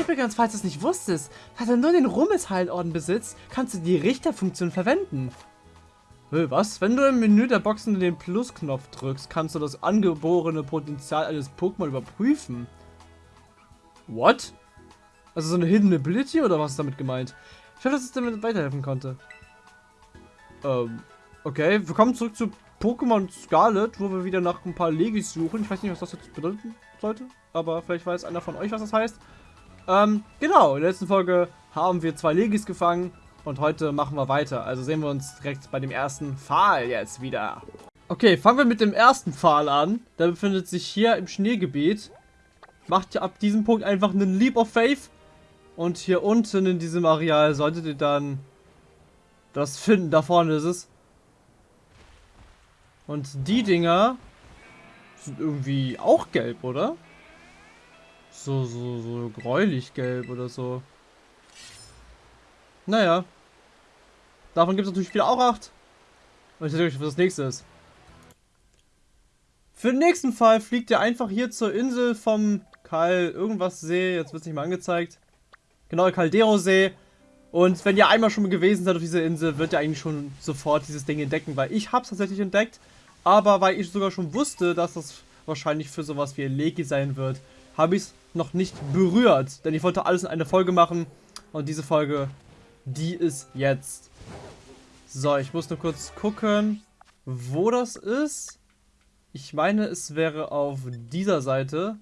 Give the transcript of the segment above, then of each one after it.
Übrigens, falls du es nicht wusstest, da du nur den Rummelsheilorden besitzt, kannst du die Richterfunktion verwenden. Was? Wenn du im Menü der Boxen den Plus-Knopf drückst, kannst du das angeborene Potenzial eines Pokémon überprüfen. What? Also so eine Hidden Ability oder was ist damit gemeint? Ich hoffe, dass es damit weiterhelfen konnte. Ähm, okay. Wir kommen zurück zu Pokémon Scarlet, wo wir wieder nach ein paar Legis suchen. Ich weiß nicht, was das jetzt bedeuten sollte, aber vielleicht weiß einer von euch, was das heißt. Ähm, genau, in der letzten Folge haben wir zwei Legis gefangen und heute machen wir weiter. Also sehen wir uns direkt bei dem ersten Pfahl jetzt wieder. Okay, fangen wir mit dem ersten Pfahl an. Der befindet sich hier im Schneegebiet. Macht ihr ab diesem Punkt einfach einen Leap of Faith. Und hier unten in diesem Areal solltet ihr dann das finden. Da vorne ist es. Und die Dinger sind irgendwie auch gelb, oder? So, so, so gräulich gelb oder so. Naja. Davon gibt es natürlich wieder auch acht. Und ich euch, was das nächste ist. Für den nächsten Fall fliegt ihr einfach hier zur Insel vom Kal irgendwas See. Jetzt wird es nicht mal angezeigt. Genau, Caldero See. Und wenn ihr einmal schon gewesen seid auf dieser Insel, wird ihr eigentlich schon sofort dieses Ding entdecken, weil ich habe es tatsächlich entdeckt. Aber weil ich sogar schon wusste, dass das wahrscheinlich für sowas wie ein Leki sein wird, habe ich es noch nicht berührt. Denn ich wollte alles in eine Folge machen. Und diese Folge die ist jetzt. So, ich muss nur kurz gucken, wo das ist. Ich meine, es wäre auf dieser Seite.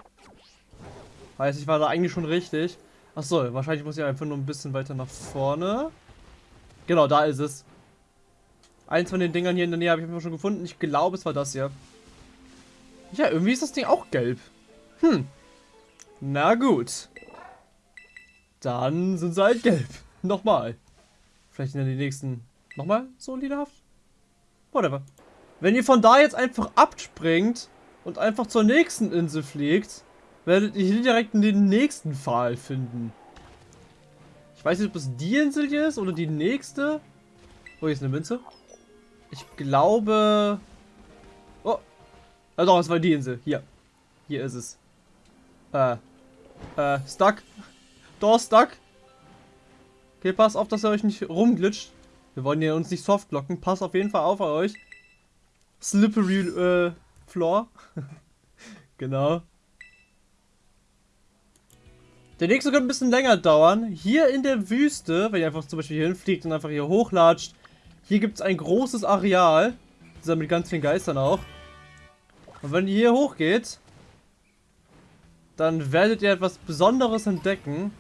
Heißt, ich war da eigentlich schon richtig. Achso, wahrscheinlich muss ich einfach nur ein bisschen weiter nach vorne. Genau, da ist es. Eins von den Dingern hier in der Nähe habe ich schon gefunden. Ich glaube, es war das hier. Ja, irgendwie ist das Ding auch gelb. Hm. Na gut. Dann sind sie halt gelb. Nochmal. Vielleicht in den nächsten nochmal so liederhaft? Whatever. Wenn ihr von da jetzt einfach abspringt und einfach zur nächsten Insel fliegt, werdet ihr direkt den nächsten Pfahl finden. Ich weiß nicht, ob es die Insel hier ist oder die nächste. Oh, hier ist eine Münze. Ich glaube... Oh. Also, es war die Insel. Hier. Hier ist es. Äh. Äh, stuck. Door stuck. Okay, pass auf, dass er euch nicht rumglitscht. Wir wollen hier uns nicht softlocken. Pass auf jeden Fall auf euch. Slippery äh, Floor. genau. Der nächste könnte ein bisschen länger dauern. Hier in der Wüste, wenn ihr einfach zum Beispiel hier hinfliegt und einfach hier hochlatscht, hier gibt es ein großes Areal. Dieser mit ganz vielen Geistern auch. Und wenn ihr hier hochgeht, dann werdet ihr etwas Besonderes entdecken.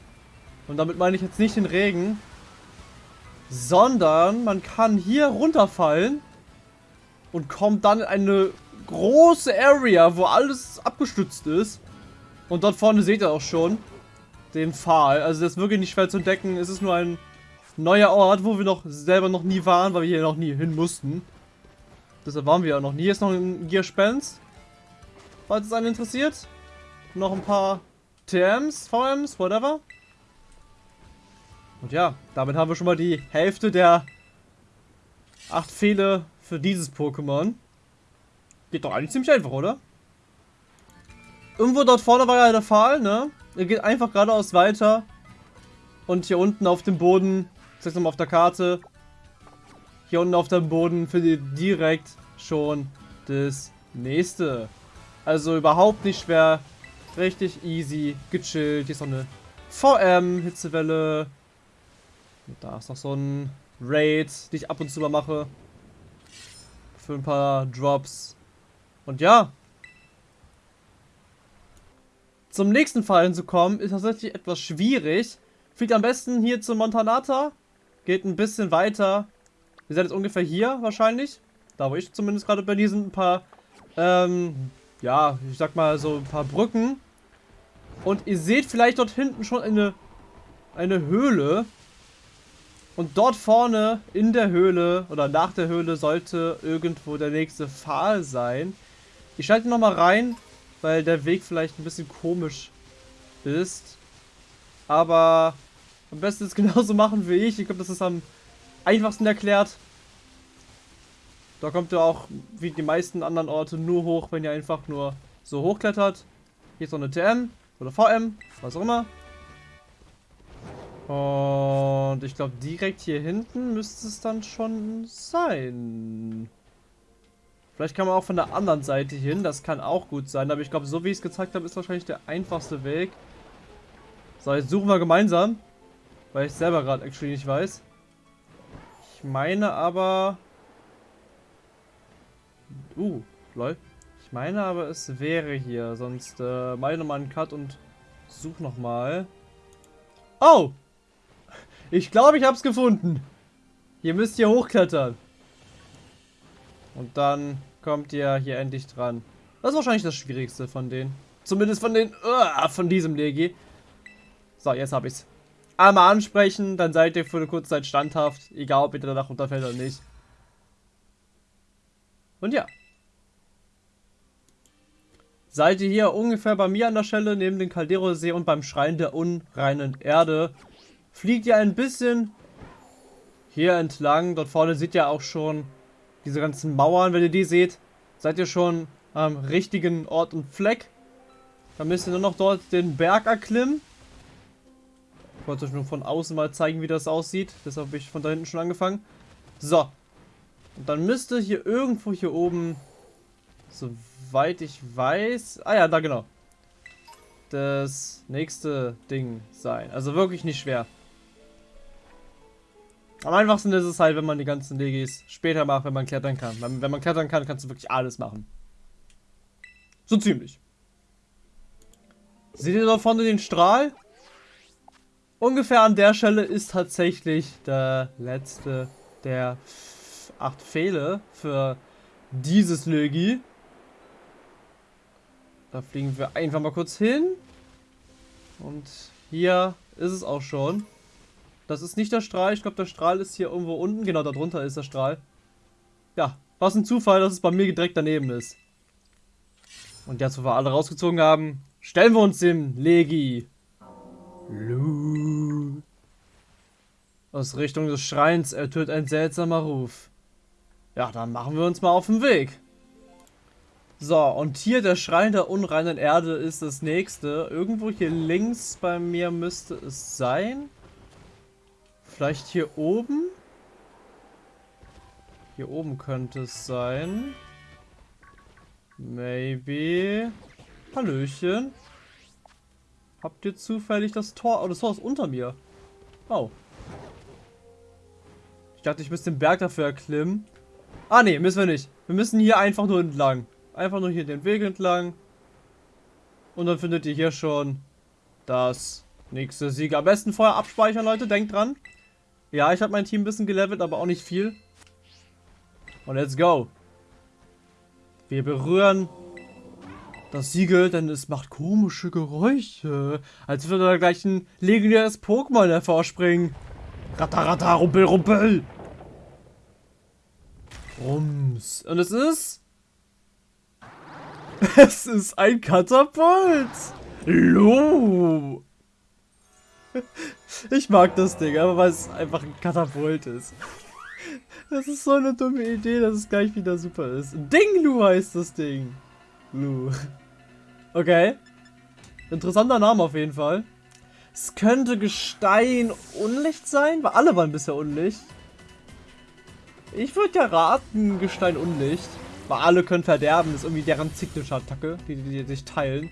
Und damit meine ich jetzt nicht den Regen. Sondern man kann hier runterfallen. Und kommt dann in eine große Area, wo alles abgestützt ist. Und dort vorne seht ihr auch schon den Pfahl. Also das ist wirklich nicht schwer zu entdecken. Es ist nur ein neuer Ort, wo wir noch selber noch nie waren, weil wir hier noch nie hin mussten. Deshalb waren wir ja noch nie. Hier ist noch ein Gear Spence. Falls es einen interessiert. Noch ein paar TMs, VMs, whatever. Und ja, damit haben wir schon mal die Hälfte der acht Fehler für dieses Pokémon. Geht doch eigentlich ziemlich einfach, oder? Irgendwo dort vorne war ja der Pfahl, ne? Er geht einfach geradeaus weiter. Und hier unten auf dem Boden, ich zeig's nochmal auf der Karte, hier unten auf dem Boden findet ihr direkt schon das nächste. Also überhaupt nicht schwer, richtig easy, gechillt. Hier ist noch eine VM, Hitzewelle, da ist noch so ein Raid, die ich ab und zu mal mache. Für ein paar Drops. Und ja. Zum nächsten Fall hinzukommen, ist tatsächlich etwas schwierig. Fliegt am besten hier zu Montanata. Geht ein bisschen weiter. Ihr seid jetzt ungefähr hier wahrscheinlich. Da wo ich zumindest gerade. Hier sind ein paar, ähm, ja, ich sag mal so ein paar Brücken. Und ihr seht vielleicht dort hinten schon eine, eine Höhle. Und dort vorne in der Höhle oder nach der Höhle sollte irgendwo der nächste Pfahl sein. Ich schalte nochmal rein, weil der Weg vielleicht ein bisschen komisch ist. Aber am besten es genauso machen wie ich. Ich glaube, das ist am einfachsten erklärt. Da kommt ihr auch, wie die meisten anderen Orte, nur hoch, wenn ihr einfach nur so hochklettert. Hier ist noch eine TM oder VM, was auch immer. Und ich glaube, direkt hier hinten müsste es dann schon sein. Vielleicht kann man auch von der anderen Seite hin. Das kann auch gut sein. Aber ich glaube, so wie ich es gezeigt habe, ist wahrscheinlich der einfachste Weg. So, jetzt suchen wir gemeinsam. Weil ich selber gerade actually nicht weiß. Ich meine aber... Uh, lol. Ich meine aber, es wäre hier. Sonst äh, meine mal einen Cut und such nochmal. Oh! Ich glaube, ich habe es gefunden. Ihr müsst hier hochklettern. Und dann kommt ihr hier endlich dran. Das ist wahrscheinlich das Schwierigste von denen. Zumindest von den... Uh, von diesem Legi. So, jetzt habe ich's. Einmal ansprechen, dann seid ihr für eine kurze Zeit standhaft. Egal, ob ihr danach runterfällt oder nicht. Und ja. Seid ihr hier ungefähr bei mir an der Stelle, neben dem Caldero-See und beim Schrein der unreinen Erde, fliegt ihr ein bisschen hier entlang. Dort vorne seht ihr auch schon diese ganzen Mauern, wenn ihr die seht. Seid ihr schon am richtigen Ort und Fleck. Dann müsst ihr nur noch dort den Berg erklimmen. Ich wollte euch nur von außen mal zeigen, wie das aussieht. Deshalb habe ich von da hinten schon angefangen. So. Und dann müsste hier irgendwo hier oben, soweit ich weiß... Ah ja, da genau. Das nächste Ding sein. Also wirklich nicht schwer. Am einfachsten ist es halt, wenn man die ganzen Legis später macht, wenn man klettern kann. Wenn, wenn man klettern kann, kannst du wirklich alles machen. So ziemlich. Seht ihr da vorne den Strahl? Ungefähr an der Stelle ist tatsächlich der letzte der acht Pfähle für dieses Legi. Da fliegen wir einfach mal kurz hin. Und hier ist es auch schon. Das ist nicht der Strahl. Ich glaube, der Strahl ist hier irgendwo unten. Genau, da drunter ist der Strahl. Ja, was ein Zufall, dass es bei mir direkt daneben ist. Und jetzt, wo wir alle rausgezogen haben, stellen wir uns dem Legi. Lu. Aus Richtung des Schreins ertönt ein seltsamer Ruf. Ja, dann machen wir uns mal auf den Weg. So, und hier der Schrein der unreinen Erde ist das nächste. Irgendwo hier links bei mir müsste es sein. Vielleicht hier oben? Hier oben könnte es sein. Maybe. Hallöchen. Habt ihr zufällig das Tor? Oh, das Tor ist unter mir. Oh. Ich dachte, ich müsste den Berg dafür erklimmen. Ah, nee, müssen wir nicht. Wir müssen hier einfach nur entlang. Einfach nur hier den Weg entlang. Und dann findet ihr hier schon das nächste Sieg. Am besten vorher abspeichern, Leute. Denkt dran. Ja, ich habe mein Team ein bisschen gelevelt, aber auch nicht viel. Und let's go. Wir berühren das Siegel, denn es macht komische Geräusche. Als würde da gleich ein legendäres Pokémon hervorspringen. Ratarata, rumpel, rumpel. Rums. Und es ist... Es ist ein Katapult. Lo. Ich mag das Ding, aber weil es einfach ein Katapult ist. Das ist so eine dumme Idee, dass es gleich wieder super ist. Dinglu heißt das Ding. Lu. Okay. Interessanter Name auf jeden Fall. Es könnte Gestein Unlicht sein, weil alle waren bisher Unlicht. Ich würde ja raten, Gestein Unlicht. Weil alle können verderben, das ist irgendwie deren Signature-Attacke, die, die, die sich teilen.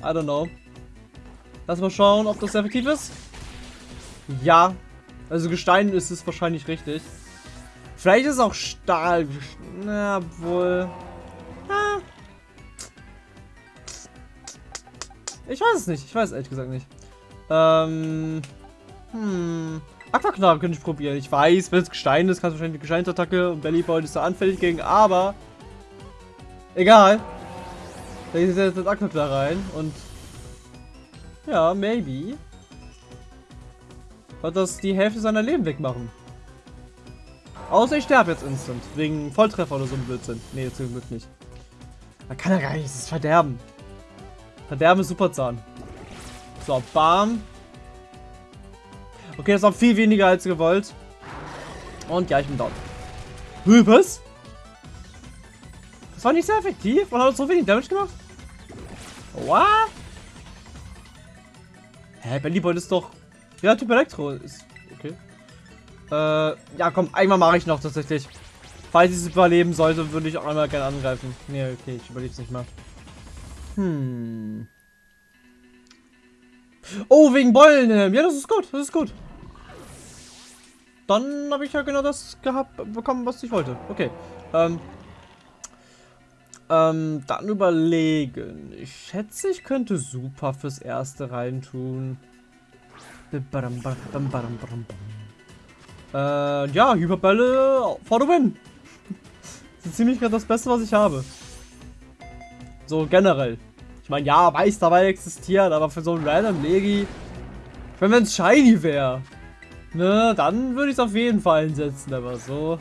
I don't know. Lass mal schauen, ob das effektiv ist. Ja. Also Gestein ist es wahrscheinlich richtig. Vielleicht ist auch Stahl. Na, wohl. Ah. Ich weiß es nicht. Ich weiß es ehrlich gesagt nicht. Ähm. Hm. Aquaknarre könnte ich probieren. Ich weiß, wenn es Gestein ist, kannst du wahrscheinlich eine Gesteinsattacke und Bellyboy ist da anfällig gegen, aber. Egal. Da ist jetzt das Aquaknarre rein und ja, maybe. Wird das die Hälfte seiner Leben wegmachen. Außer ich sterbe jetzt instant. Wegen Volltreffer oder so ein Blödsinn. Nee, zum Glück nicht. Man kann ja gar nicht. Das ist Verderben. Verderben ist Superzahn. So, bam. Okay, das war viel weniger als gewollt. Und ja, ich bin down. Was? Das war nicht sehr effektiv. Man hat so wenig Damage gemacht. What? Hä, Bellyboy ist doch Ja, Typ Elektro ist okay. Äh, ja, komm, einmal mache ich noch tatsächlich. Falls ich es überleben sollte, würde ich auch einmal gerne angreifen. Nee, okay, ich überlebe es nicht mal. Hm. Oh, wegen Beulen. Ja, das ist gut, das ist gut. Dann habe ich ja genau das gehabt, bekommen, was ich wollte. Okay. Ähm, ähm, dann überlegen. Ich schätze, ich könnte super fürs erste reintun. Äh, ja, Hyperbälle for the win. Das ist ziemlich gerade das Beste, was ich habe. So generell. Ich meine, ja, weiß dabei existiert, aber für so ein random Legi. Wenn es shiny wäre. Ne, dann würde ich es auf jeden Fall einsetzen, aber so.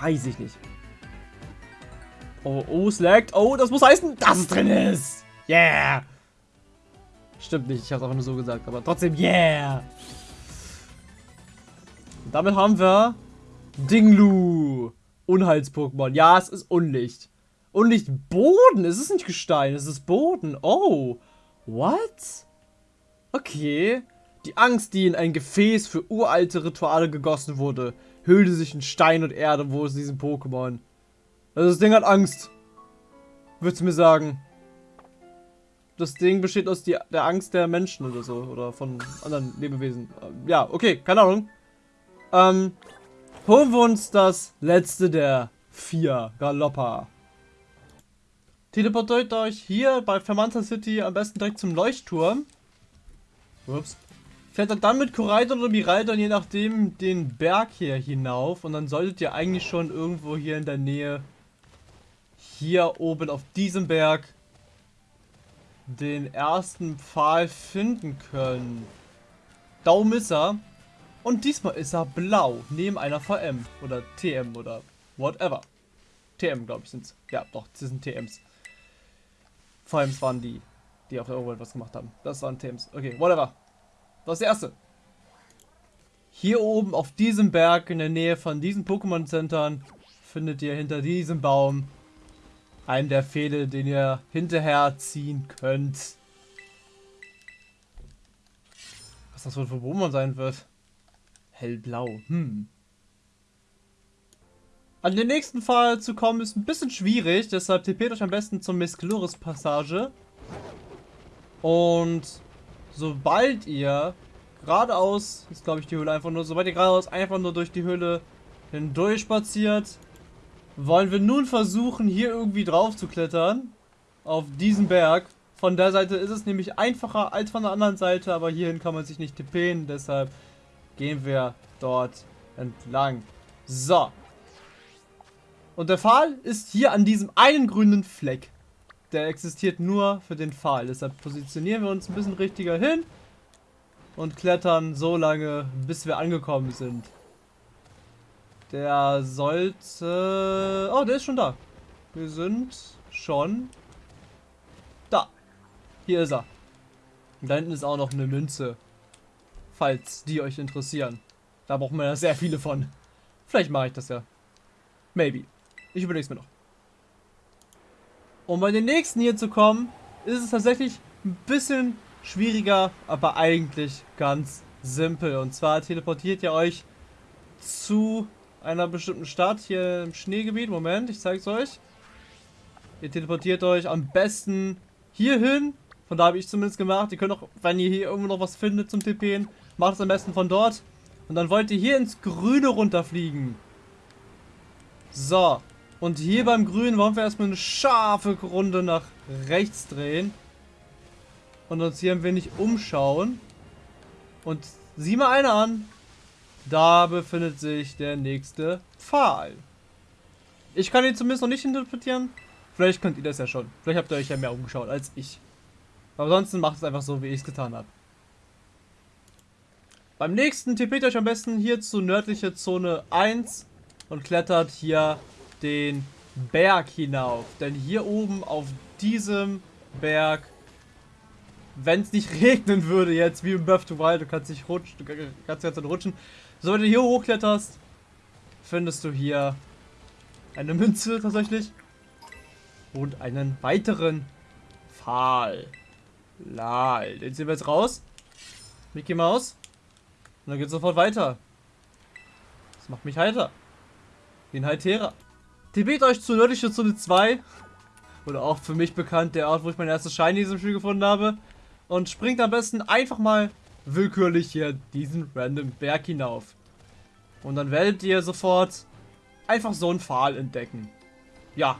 Weiß ich nicht. Oh, oh, slackt. Oh, das muss heißen, dass es drin ist. Yeah. Stimmt nicht, ich habe es einfach nur so gesagt, aber trotzdem, yeah. Und damit haben wir Dinglu. Unheils-Pokémon. Ja, es ist Unlicht. Unlicht Boden. Es ist nicht Gestein, es ist Boden. Oh. What? Okay. Die Angst, die in ein Gefäß für uralte Rituale gegossen wurde, hüllte sich in Stein und Erde, wo es diesen Pokémon. Also das Ding hat Angst. Würdest du mir sagen? Das Ding besteht aus die, der Angst der Menschen oder so. Oder von anderen Lebewesen. Ja, okay, keine Ahnung. Ähm, holen wir uns das letzte der vier Galoppa. Teleportiert euch hier bei Fermanta City am besten direkt zum Leuchtturm. Ups. Klettert dann mit Koraidon oder Miraidon je nachdem den Berg hier hinauf und dann solltet ihr eigentlich schon irgendwo hier in der Nähe hier oben auf diesem Berg den ersten Pfahl finden können. Daum ist er. Und diesmal ist er blau, neben einer VM oder TM oder whatever. TM, glaube ich, sind es. Ja, doch, das sind TMs. VMs waren die, die auf der Overworld was gemacht haben. Das waren TMs. Okay, whatever. Das ist der erste. Hier oben auf diesem Berg in der Nähe von diesen Pokémon-Centern findet ihr hinter diesem Baum einen der Pfähle, den ihr hinterher ziehen könnt. Was das wohl für Pokémon sein wird? Hellblau. Hm. An den nächsten Fall zu kommen ist ein bisschen schwierig, deshalb tippet euch am besten zum Mescloris Passage. Und sobald ihr geradeaus, ist glaube ich die Höhle einfach nur, sobald ihr geradeaus einfach nur durch die Höhle hindurch spaziert, wollen wir nun versuchen, hier irgendwie drauf zu klettern. Auf diesen Berg. Von der Seite ist es nämlich einfacher als von der anderen Seite, aber hierhin kann man sich nicht tippen, deshalb gehen wir dort entlang. So. Und der Pfahl ist hier an diesem einen grünen Fleck. Der existiert nur für den Pfahl. Deshalb positionieren wir uns ein bisschen richtiger hin und klettern so lange, bis wir angekommen sind. Der sollte... Oh, der ist schon da. Wir sind schon da. Hier ist er. Und da hinten ist auch noch eine Münze. Falls die euch interessieren. Da braucht man ja sehr viele von. Vielleicht mache ich das ja. Maybe. Ich überlege es mir noch. Um bei den nächsten hier zu kommen, ist es tatsächlich ein bisschen schwieriger, aber eigentlich ganz simpel. Und zwar teleportiert ihr euch zu einer bestimmten Stadt hier im Schneegebiet. Moment, ich zeige es euch. Ihr teleportiert euch am besten hier hin. Von da habe ich zumindest gemacht. Ihr könnt auch, wenn ihr hier irgendwo noch was findet zum TPen, macht es am besten von dort. Und dann wollt ihr hier ins Grüne runterfliegen. So. Und hier beim Grünen wollen wir erstmal eine scharfe Runde nach rechts drehen. Und uns hier ein wenig umschauen. Und sieh mal eine an. Da befindet sich der nächste Pfahl. Ich kann ihn zumindest noch nicht interpretieren. Vielleicht könnt ihr das ja schon. Vielleicht habt ihr euch ja mehr umgeschaut als ich. Aber ansonsten macht es einfach so, wie ich es getan habe. Beim nächsten tippet euch am besten hier zu nördliche Zone 1 und klettert hier den Berg hinauf. Denn hier oben auf diesem Berg, wenn es nicht regnen würde jetzt, wie im Buff to Wild, du kannst nicht rutschen, du kannst die rutschen, Sobald du hier hochkletterst, findest du hier eine Münze tatsächlich. Und einen weiteren Pfahl. Lal. Den ziehen wir jetzt raus. Mickey Maus. Und dann geht sofort weiter. Das macht mich heiter. Wie ein Heiterer. Tibet euch zu nördliche Zone 2. Oder auch für mich bekannt, der Ort, wo ich mein erstes Shiny in diesem Spiel gefunden habe. Und springt am besten einfach mal willkürlich hier diesen random Berg hinauf. Und dann werdet ihr sofort einfach so einen Pfahl entdecken. Ja,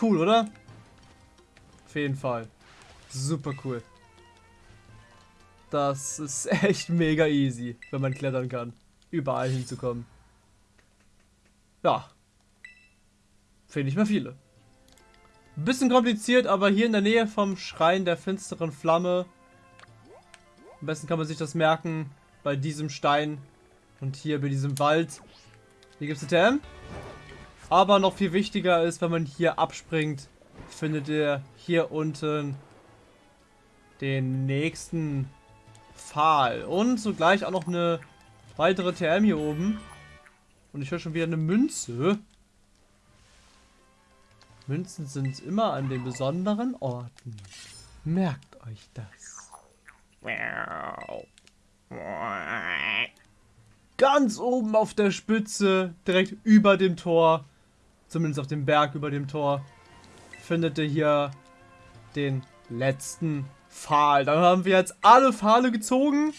cool, oder? Auf jeden Fall. Super cool. Das ist echt mega easy, wenn man klettern kann. Überall hinzukommen. Ja. Finde ich mehr viele. Bisschen kompliziert, aber hier in der Nähe vom Schrein der finsteren Flamme. Am besten kann man sich das merken bei diesem Stein und hier bei diesem Wald. Hier gibt es TM. Aber noch viel wichtiger ist, wenn man hier abspringt, findet ihr hier unten den nächsten Pfahl. Und zugleich auch noch eine weitere TM hier oben. Und ich höre schon wieder eine Münze. Münzen sind immer an den besonderen Orten. Merkt euch das. Ganz oben auf der Spitze, direkt über dem Tor, zumindest auf dem Berg über dem Tor, findet ihr hier den letzten Pfahl. Dann haben wir jetzt alle Pfahle gezogen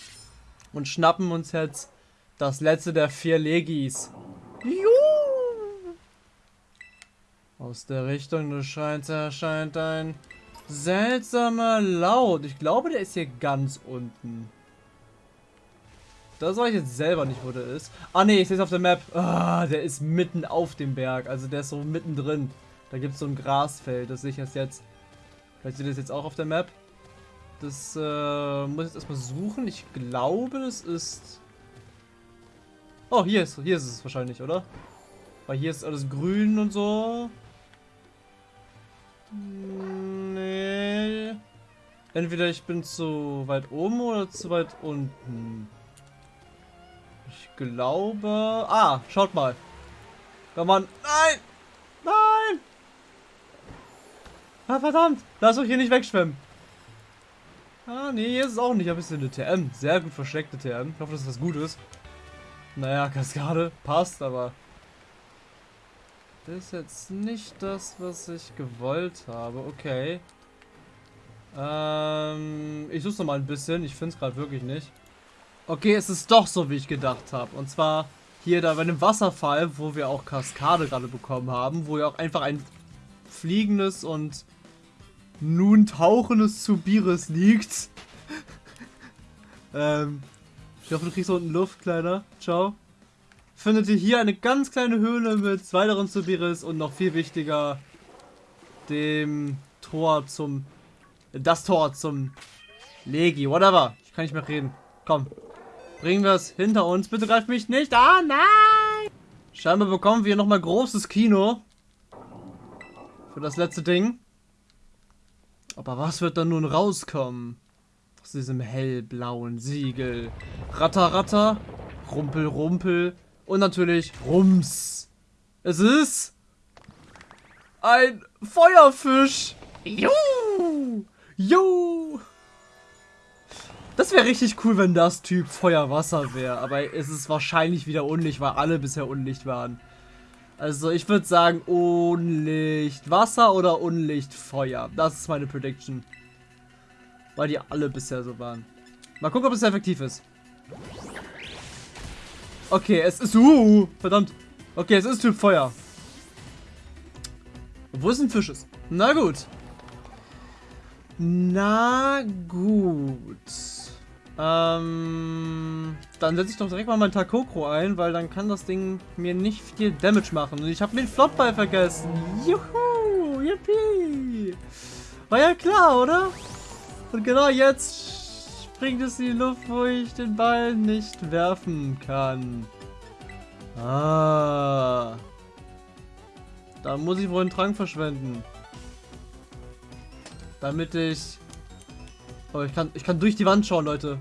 und schnappen uns jetzt das letzte der vier Legis. Juhu! Aus der Richtung des Scheins erscheint ein seltsamer Laut. Ich glaube, der ist hier ganz unten. Das weiß ich jetzt selber nicht, wo der ist. Ah ne, ich sehe es auf der Map. Ah, der ist mitten auf dem Berg. Also der ist so mittendrin. Da gibt es so ein Grasfeld. Das sehe ich erst jetzt. Vielleicht seht ihr das jetzt auch auf der Map. Das äh, muss ich jetzt erstmal suchen. Ich glaube, das ist... Oh, hier ist, hier ist es wahrscheinlich, oder? Weil hier ist alles grün und so. Nee. Entweder ich bin zu weit oben oder zu weit unten. Ich glaube... Ah, schaut mal. Wenn man... Nein! Nein! Ah, verdammt! Lass euch hier nicht wegschwimmen. Ah, nee, hier ist es auch nicht. Ein bisschen eine TM. Sehr gut versteckte TM. Ich hoffe, dass das gut ist. Naja, Kaskade passt, aber... Das ist jetzt nicht das, was ich gewollt habe. Okay. Ähm, ich suche noch mal ein bisschen. Ich finde es gerade wirklich nicht. Okay, es ist doch so, wie ich gedacht habe. Und zwar hier da bei dem Wasserfall, wo wir auch Kaskade gerade bekommen haben, wo ja auch einfach ein fliegendes und nun tauchendes Zubiris liegt. ähm, ich hoffe, du kriegst unten Luft, Kleiner. Ciao. Findet ihr hier eine ganz kleine Höhle mit weiteren Zubiris und noch viel wichtiger, dem Tor zum... Das Tor zum Legi, whatever. Ich kann nicht mehr reden. Komm. Bringen wir es hinter uns. Bitte greift mich nicht an. Nein! Scheinbar bekommen wir nochmal großes Kino. Für das letzte Ding. Aber was wird dann nun rauskommen? Aus diesem hellblauen Siegel. Ratter, ratter. Rumpel, rumpel. Und natürlich Rums. Es ist ein Feuerfisch. Juhu. Juhu. Das wäre richtig cool, wenn das Typ Feuer-Wasser wäre. Aber es ist wahrscheinlich wieder Unlicht, weil alle bisher Unlicht waren. Also ich würde sagen Unlicht Wasser oder Unlicht Feuer. Das ist meine Prediction. Weil die alle bisher so waren. Mal gucken, ob es effektiv ist. Okay, es ist... Uh, verdammt. Okay, es ist Typ Feuer. Wo ist ein Fisch ist? Na gut. Na gut. Ähm, dann setze ich doch direkt mal mein Takokro ein, weil dann kann das Ding mir nicht viel Damage machen. Und ich habe den Flottball vergessen. Juhu, yippie. War ja klar, oder? Und genau jetzt springt es in die Luft, wo ich den Ball nicht werfen kann. Ah. Da muss ich wohl einen Trank verschwenden. Damit ich aber ich kann, ich kann durch die Wand schauen, Leute.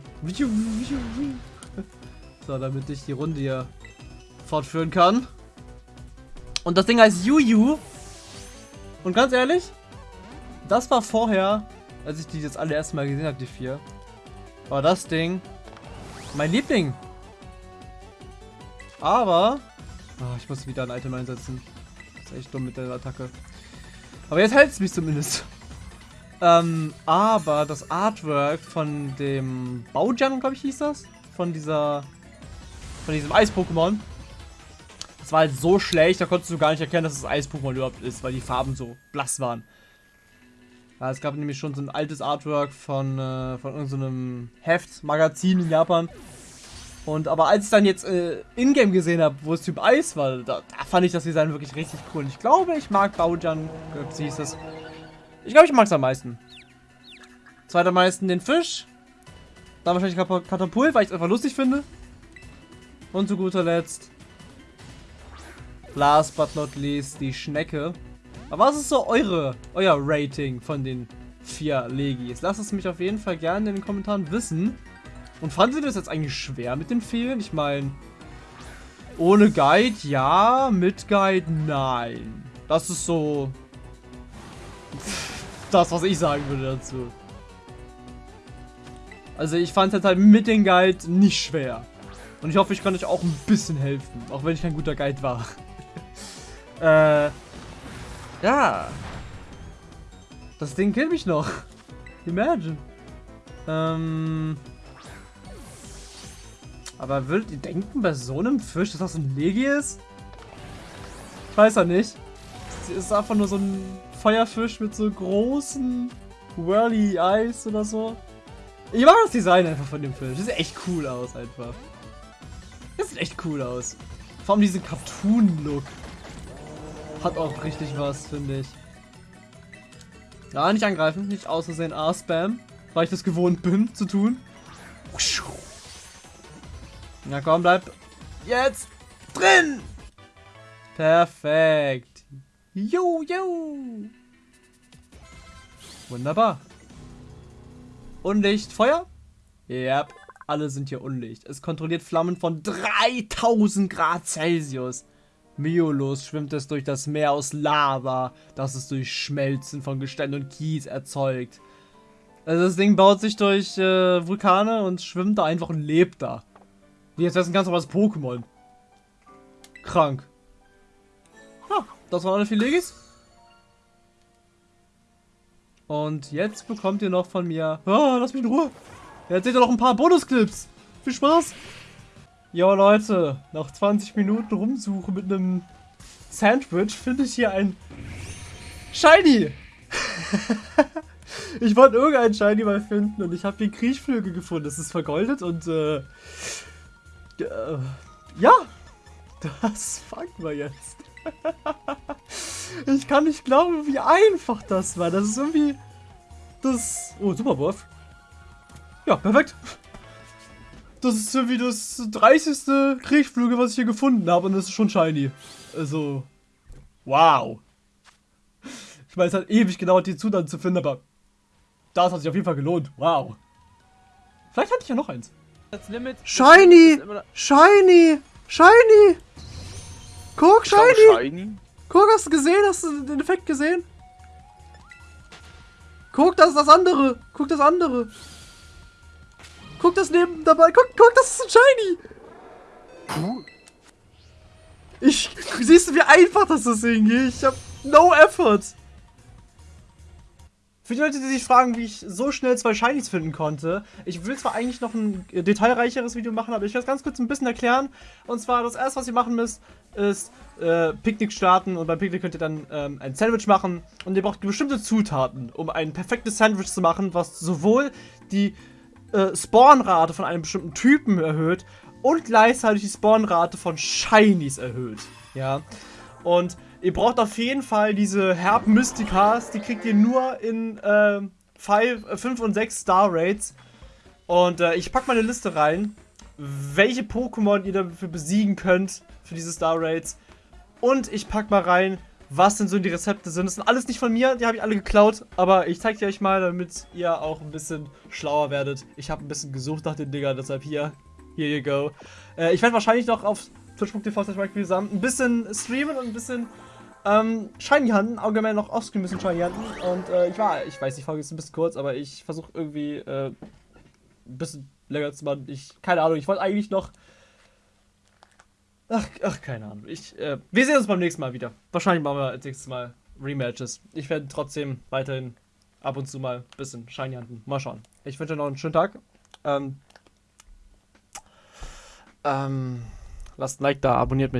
So, damit ich die Runde hier fortführen kann. Und das Ding heißt Juju. Und ganz ehrlich, das war vorher, als ich die jetzt alle erstmal gesehen habe, die vier, war das Ding Mein Liebling. Aber... Oh, ich muss wieder ein Item einsetzen. Das ist echt dumm mit der Attacke. Aber jetzt hält es mich zumindest. Ähm, aber das Artwork von dem Baujan, glaube ich, hieß das. Von dieser... Von diesem Eis-Pokémon. Das war halt so schlecht, da konntest du gar nicht erkennen, dass es Eis-Pokémon überhaupt ist, weil die Farben so blass waren. Ja, es gab nämlich schon so ein altes Artwork von, äh, von irgendeinem Heft, Magazin in Japan. Und aber als ich dann jetzt äh, Ingame gesehen habe, wo es Typ Eis war, da, da, fand ich das Design wirklich richtig cool. Und ich glaube, ich mag Baujan, wie hieß das. Ich glaube, ich mag es am meisten. Zweiter meisten den Fisch. Dann wahrscheinlich Katapult, weil ich es einfach lustig finde. Und zu guter Letzt, last but not least, die Schnecke. Aber was ist so eure, euer Rating von den vier Legis? Lasst es mich auf jeden Fall gerne in den Kommentaren wissen. Und fanden Sie das jetzt eigentlich schwer mit den Fehlen? Ich meine, ohne Guide ja, mit Guide nein. Das ist so das, was ich sagen würde dazu. Also ich fand es halt mit dem Guide nicht schwer. Und ich hoffe, ich kann euch auch ein bisschen helfen. Auch wenn ich kein guter Guide war. äh, ja. Das Ding killt mich noch. Imagine. Ähm... Aber würdet ihr denken, bei so einem Fisch, dass das ein Legi ist? Ich weiß ja nicht. Es ist einfach nur so ein Feuerfisch mit so großen Whirly Eyes oder so. Ich mag das Design einfach von dem Fisch. Das sieht echt cool aus einfach. Das sieht echt cool aus. Vor allem diesen Cartoon-Look. Hat auch richtig was, finde ich. Ja, nicht angreifen. Nicht außersehen A-Spam. Weil ich das gewohnt bin zu tun. Na komm, bleib jetzt drin. Perfekt. Jo, jo. Wunderbar. Unlicht, Feuer? Ja, yep, alle sind hier unlicht. Es kontrolliert Flammen von 3000 Grad Celsius. Mühelos schwimmt es durch das Meer aus Lava, das es durch Schmelzen von Gestein und Kies erzeugt. Also das Ding baut sich durch äh, Vulkane und schwimmt da einfach und lebt da. Wie jetzt ist ein ganz normales Pokémon. Krank. Das waren alle vier Legis. Und jetzt bekommt ihr noch von mir... Oh, lass mich in Ruhe. Jetzt seht ihr noch ein paar Bonusclips. Viel Spaß. Jo Leute, nach 20 Minuten rumsuchen mit einem Sandwich finde ich hier ein Shiny. ich wollte irgendein Shiny mal finden und ich habe den Kriechflügel gefunden. Das ist vergoldet und äh, äh, ja, das fangen wir jetzt. ich kann nicht glauben, wie einfach das war. Das ist irgendwie das... Oh, Superwurf. Ja, perfekt. Das ist irgendwie das 30. Kriechflügel, was ich hier gefunden habe und das ist schon shiny. Also, wow. Ich meine, es hat ewig gedauert, die Zutaten zu finden, aber das hat sich auf jeden Fall gelohnt. Wow. Vielleicht hatte ich ja noch eins. Shiny! Shiny! Shiny! Guck, Shiny! Shiny! Guck, hast du gesehen? Hast du den Effekt gesehen? Guck, das ist das andere! Guck, das andere! Guck das neben dabei. Guck, guck, das ist ein Shiny. Ich, siehst du, wie einfach das ist irgendwie? Ich hab no effort. Für die Leute, die sich fragen, wie ich so schnell zwei Shinies finden konnte, ich will zwar eigentlich noch ein detailreicheres Video machen, aber ich werde es ganz kurz ein bisschen erklären. Und zwar, das erste, was ihr machen müsst, ist äh, Picknick starten und beim Picknick könnt ihr dann ähm, ein Sandwich machen. Und ihr braucht bestimmte Zutaten, um ein perfektes Sandwich zu machen, was sowohl die äh, Spawnrate von einem bestimmten Typen erhöht und gleichzeitig die Spawnrate von Shinies erhöht. Ja. Und ihr braucht auf jeden Fall diese Herb Mystikas, die kriegt ihr nur in äh, 5 und 6 Star Rates. Und äh, ich packe mal eine Liste rein, welche Pokémon ihr dafür besiegen könnt für diese Star Rates. Und ich packe mal rein, was denn so die Rezepte sind. Das sind alles nicht von mir, die habe ich alle geklaut, aber ich zeige die euch mal, damit ihr auch ein bisschen schlauer werdet. Ich habe ein bisschen gesucht nach den Dingern, deshalb hier, here you go. Äh, ich werde wahrscheinlich noch auf twitch.tv zusammen ein bisschen streamen und ein bisschen ähm, Shiny Hunten, allgemein noch offscreen bisschen Shiny Hunten und äh, ich war, ich weiß, die Folge ist ein bisschen kurz, aber ich versuche irgendwie äh, ein bisschen länger zu machen. Ich, keine Ahnung, ich wollte eigentlich noch. Ach, ach, keine Ahnung. Ich, äh, wir sehen uns beim nächsten Mal wieder. Wahrscheinlich machen wir als nächstes Mal Rematches. Ich werde trotzdem weiterhin ab und zu mal ein bisschen Shiny handeln. Mal schauen. Ich wünsche noch einen schönen Tag. Ähm, ähm, lasst ein Like da, abonniert mich.